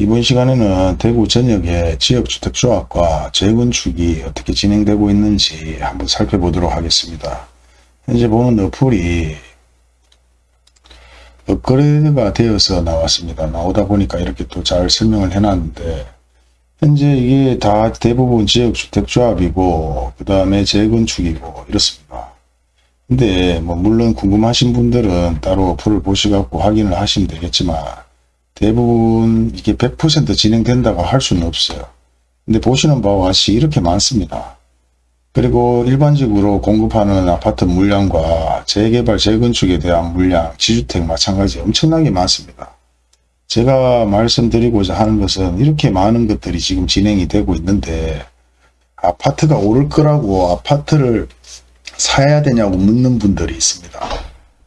이번 시간에는 대구 전역의 지역주택조합과 재건축이 어떻게 진행되고 있는지 한번 살펴보도록 하겠습니다. 현재 보는 어플이 업그레이드가 되어서 나왔습니다. 나오다 보니까 이렇게 또 잘 설명을 해놨는데 현재 이게 다 대부분 지역주택조합이고 그 다음에 재건축이고 이렇습니다. 근데 뭐 물론 궁금하신 분들은 따로 어플을 보시갖고 확인을 하시면 되겠지만 대부분 이게 100% 진행된다고 할 수는 없어요. 근데 보시는 바와 같이 이렇게 많습니다. 그리고 일반적으로 공급하는 아파트 물량과 재개발, 재건축에 대한 물량, 지주택 마찬가지 엄청나게 많습니다. 제가 말씀드리고자 하는 것은 이렇게 많은 것들이 지금 진행이 되고 있는데 아파트가 오를 거라고 아파트를 사야 되냐고 묻는 분들이 있습니다.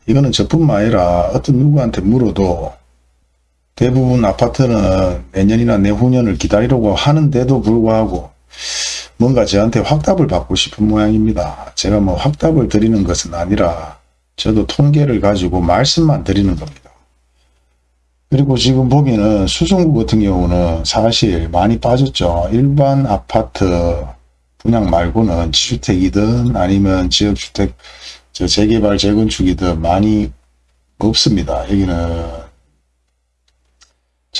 이거는 저뿐만 아니라 어떤 누구한테 물어도 대부분 아파트는 내년이나 내후년을 기다리려고 하는데도 불구하고 뭔가 저한테 확답을 받고 싶은 모양입니다. 제가 뭐 확답을 드리는 것은 아니라 저도 통계를 가지고 말씀만 드리는 겁니다. 그리고 지금 보면은 수성구 같은 경우는 사실 많이 빠졌죠. 일반 아파트 분양 말고는 지주택이든 아니면 지역주택 저 재개발 재건축이든 많이 없습니다. 여기는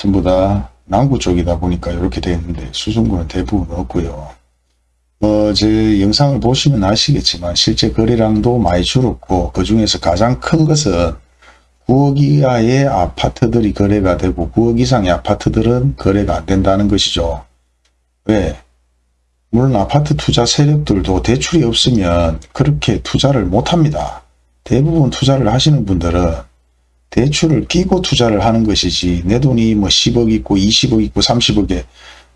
전부 다 남구 쪽이다 보니까 이렇게 되어 있는데 수성구는 대부분 없고요. 뭐제 영상을 보시면 아시겠지만 실제 거래량도 많이 줄었고 그 중에서 가장 큰 것은 9억 이하의 아파트들이 거래가 되고 9억 이상의 아파트들은 거래가 안 된다는 것이죠. 왜? 물론 아파트 투자 세력들도 대출이 없으면 그렇게 투자를 못합니다. 대부분 투자를 하시는 분들은 대출을 끼고 투자를 하는 것이지 내 돈이 뭐 10억 있고 20억 있고 30억에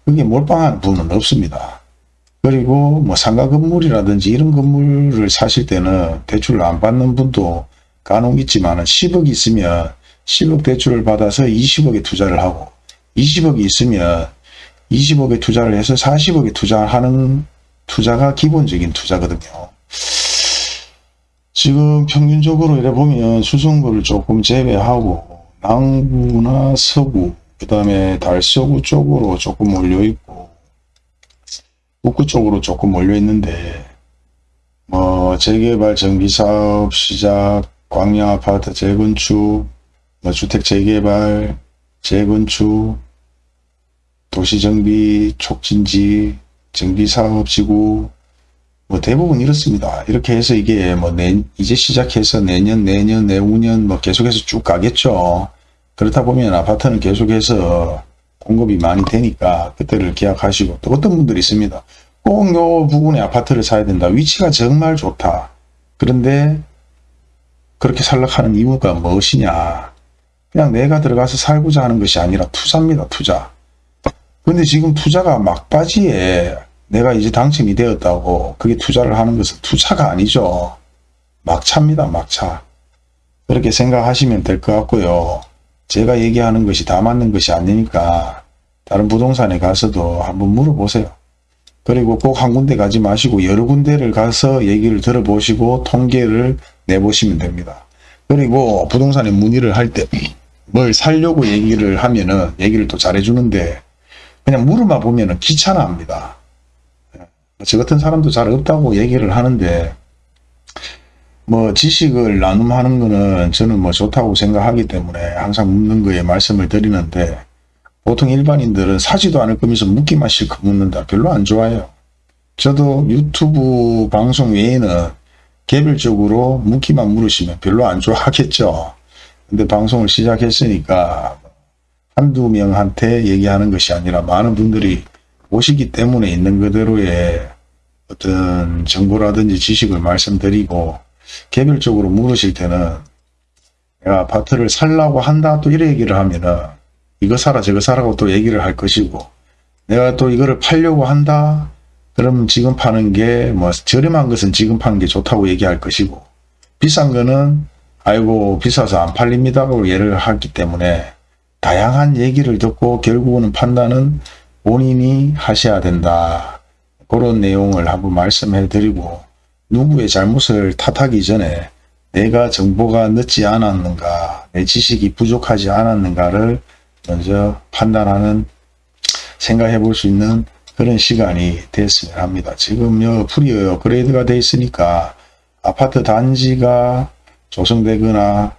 그게 몰빵한 분은 없습니다. 그리고 뭐 상가 건물이라든지 이런 건물을 사실 때는 대출을 안 받는 분도 간혹 있지만 10억 있으면 10억 대출을 받아서 20억에 투자를 하고 20억이 있으면 20억에 투자를 해서 40억에 투자하는 투자가 기본적인 투자거든요. 지금 평균적으로 이래 보면 수성구를 조금 제외하고 남구나 서구 그 다음에 달서구 쪽으로 조금 몰려 있고 북구 쪽으로 조금 몰려 있는데 뭐 재개발 전기사업 시작 광양 아파트 재건축 뭐 주택 재개발 재건축 도시정비 촉진지 정비사업지구 뭐 대부분 이렇습니다. 이렇게 해서 이게 뭐 내, 이제 시작해서 내년, 내년, 내후년 뭐 계속해서 쭉 가겠죠. 그렇다 보면 아파트는 계속해서 공급이 많이 되니까 그때를 계약하시고 또 어떤 분들이 있습니다. 꼭 요 부분에 아파트를 사야 된다. 위치가 정말 좋다. 그런데 그렇게 살락하는 이유가 무엇이냐. 그냥 내가 들어가서 살고자 하는 것이 아니라 투자입니다. 투자. 근데 지금 투자가 막바지에 내가 이제 당첨이 되었다고 그게 투자를 하는 것은 투자가 아니죠. 막차입니다. 막차. 그렇게 생각하시면 될 것 같고요. 제가 얘기하는 것이 다 맞는 것이 아니니까 다른 부동산에 가서도 한번 물어보세요. 그리고 꼭 한 군데 가지 마시고 여러 군데를 가서 얘기를 들어보시고 통계를 내보시면 됩니다. 그리고 부동산에 문의를 할 때 뭘 살려고 얘기를 하면은 얘기를 또 잘해주는데 그냥 물어만 보면은 귀찮아합니다. 저 같은 사람도 잘 없다고 얘기를 하는데 뭐 지식을 나눔하는 거는 저는 뭐 좋다고 생각하기 때문에 항상 묻는 거에 말씀을 드리는데 보통 일반인들은 사지도 않을 거면서 묻기만 실컷 묻는다. 별로 안 좋아해요. 저도 유튜브 방송 외에는 개별적으로 묻기만 물으시면 별로 안 좋아하겠죠. 근데 방송을 시작했으니까 한두 명한테 얘기하는 것이 아니라 많은 분들이 오시기 때문에 있는 그대로의 어떤 정보라든지 지식을 말씀드리고 개별적으로 물으실 때는 내가 아파트를 살라고 한다 또 이런 얘기를 하면은 이거 사라 저거 사라고 또 얘기를 할 것이고 내가 또 이거를 팔려고 한다 그럼 지금 파는 게 뭐 저렴한 것은 지금 파는 게 좋다고 얘기할 것이고 비싼 거는 아이고 비싸서 안 팔립니다고 예를 하기 때문에 다양한 얘기를 듣고 결국은 판단은 본인이 하셔야 된다. 그런 내용을 한번 말씀해 드리고 누구의 잘못을 탓하기 전에 내가 정보가 늦지 않았는가 내 지식이 부족하지 않았는가를 먼저 판단하는 생각해 볼 수 있는 그런 시간이 됐으면 합니다. 지금 요 풀이 업그레이드가 돼 있으니까 아파트 단지가 조성되거나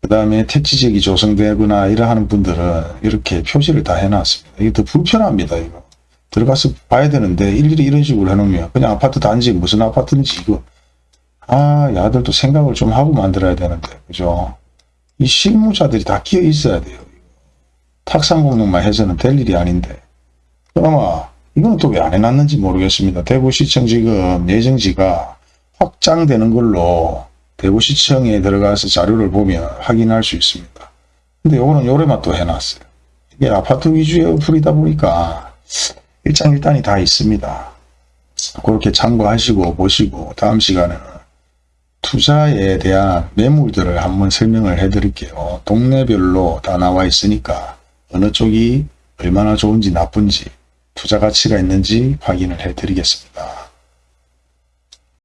그 다음에 택지 지역이 조성되거나 이러하는 분들은 이렇게 표시를 다 해놨습니다. 이게 더 불편합니다. 이거 들어가서 봐야 되는데 일일이 이런 식으로 해놓으면 그냥 아파트 단지 무슨 아파트인지 이거 아 야들도 생각을 좀 하고 만들어야 되는데 그죠? 이 실무자들이 다 끼어 있어야 돼요. 탁상 공론만 해서는 될 일이 아닌데 그나마 이건 또 왜 안 해놨는지 모르겠습니다. 대구시청 지금 예정지가 확장되는 걸로 대구시청에 들어가서 자료를 보면 확인할 수 있습니다. 근데 요거는 요래만 또 해놨어요. 이게 아파트 위주의 어플이다 보니까 일장일단이 다 있습니다. 그렇게 참고하시고 보시고 다음 시간에는 투자에 대한 매물들을 한번 설명을 해 드릴게요. 동네별로 다 나와 있으니까 어느 쪽이 얼마나 좋은지 나쁜지 투자 가치가 있는지 확인을 해 드리겠습니다.